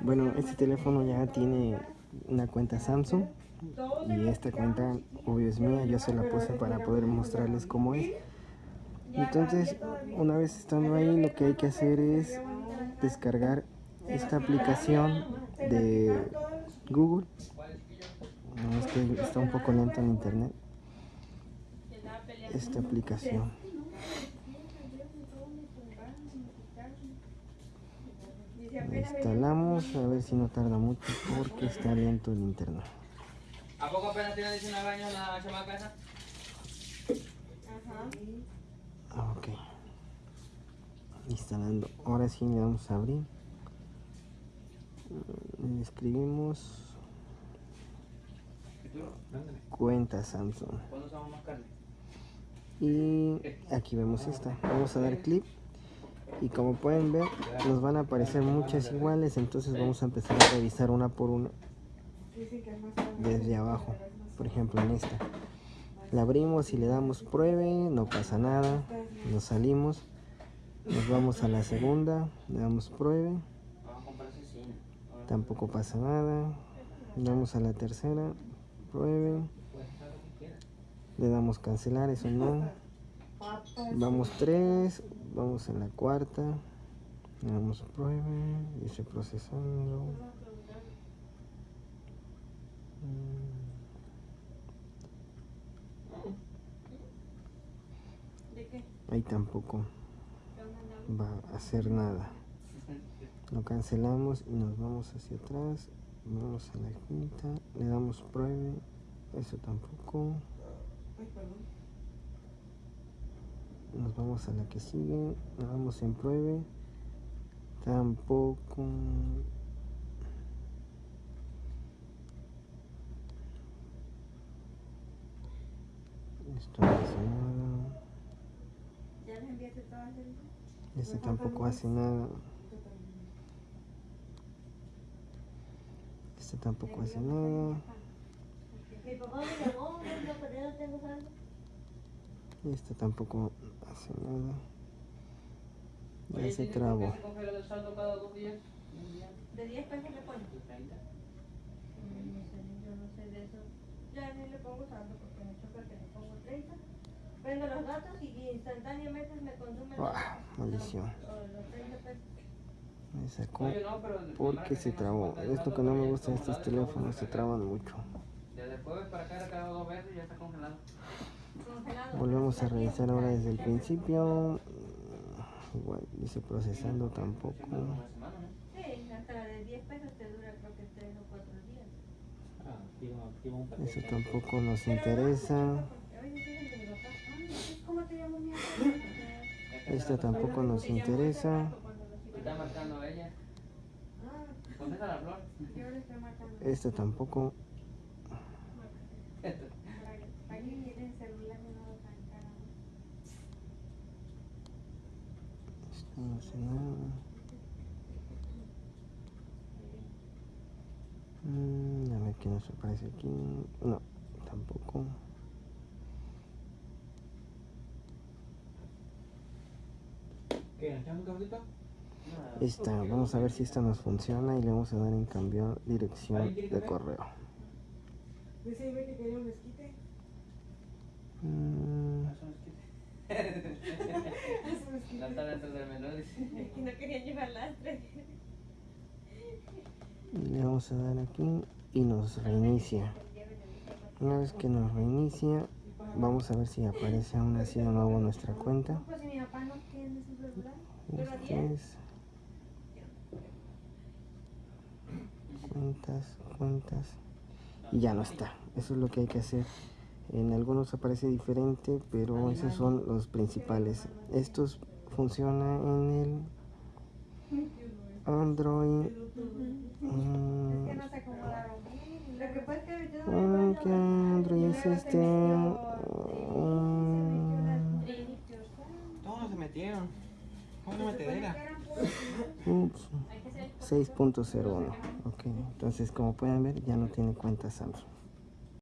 Bueno, este teléfono ya tiene una cuenta Samsung y esta cuenta obvio es mía, yo se la puse para poder mostrarles cómo es. Entonces, una vez estando ahí, lo que hay que hacer es descargar esta aplicación de Google. No, es que está un poco lento en internet. Esta aplicación. La instalamos, a ver si no tarda mucho porque está lento el internet. ¿A poco apenas tiene 19 años la chamaca esa? Ah, Ok. Instalando. Ahora sí le vamos a abrir. Le escribimos cuenta Samsung. Y aquí vemos esta. Vamos a dar clic. Y como pueden ver, nos van a aparecer muchas iguales. Entonces vamos a empezar a revisar una por una. Desde abajo. Por ejemplo en esta. La abrimos y le damos pruebe. No pasa nada. Nos salimos. Nos vamos a la segunda. Le damos pruebe. Tampoco pasa nada. Vamos a la tercera. Pruebe. Le damos cancelar, eso no. Vamos tres. Vamos a la cuarta. Le damos pruebe. Dice procesando. Mm, Ahí tampoco va a hacer nada. Lo cancelamos y nos vamos hacia atrás. Vamos a la quinta. Le damos pruebe. Eso tampoco. Nos vamos a la que sigue. Le damos en pruebe. Tampoco. Esto no hace nada. ¿Ya les enviaste todas el... Este tampoco hace nada. Este tampoco hace nada. Este tampoco hace nada. Ya Oye, se ¿tiene trabó. ¿De 10 pesos le pones? De 30. Mm, No sé, yo no sé de eso. Ya ni le pongo saldo porque me choca que le pongo 30. Prendo los datos y instantáneamente me consume los, Ah, maldición. los, los 30 pesos. Me sacó porque se trabó. no se Es lo que no me gusta de estos teléfonos, se traban mucho. Desde el jueves para acá cada dos veces y ya está congelado. Volvemos a revisar ahora desde el principio. Igual, dice procesando tampoco. Hace más de una semana, ¿no? Sí, hasta la de no hace nada. Mm, a ver qué nos aparece aquí. No, tampoco. ¿Qué? ¿Nos echamos un cafecito? Esta, vamos a ver si esta nos funciona y le vamos a dar en cambiar dirección de correo. Dice que quería un esquite. Mm, Dentro del menú, dice. No querían llevar lastre. le vamos a dar aquí y nos reinicia. Una vez que nos reinicia, vamos a ver si aparece aún así de nuevo nuestra cuenta. Pues Este 10. es cuentas, cuentas y ya no está. Eso es lo que hay que hacer. En algunos aparece diferente, pero esos son los principales. Estos funcionan en el Android. Mm, Que no se acomodaron bien. Lo que pasa es que yo mm, ¿Qué Android es este? Mm, Todos se metieron. Una metedera. Ups, 6.01. Ok, entonces como pueden ver ya no tiene cuenta Samsung.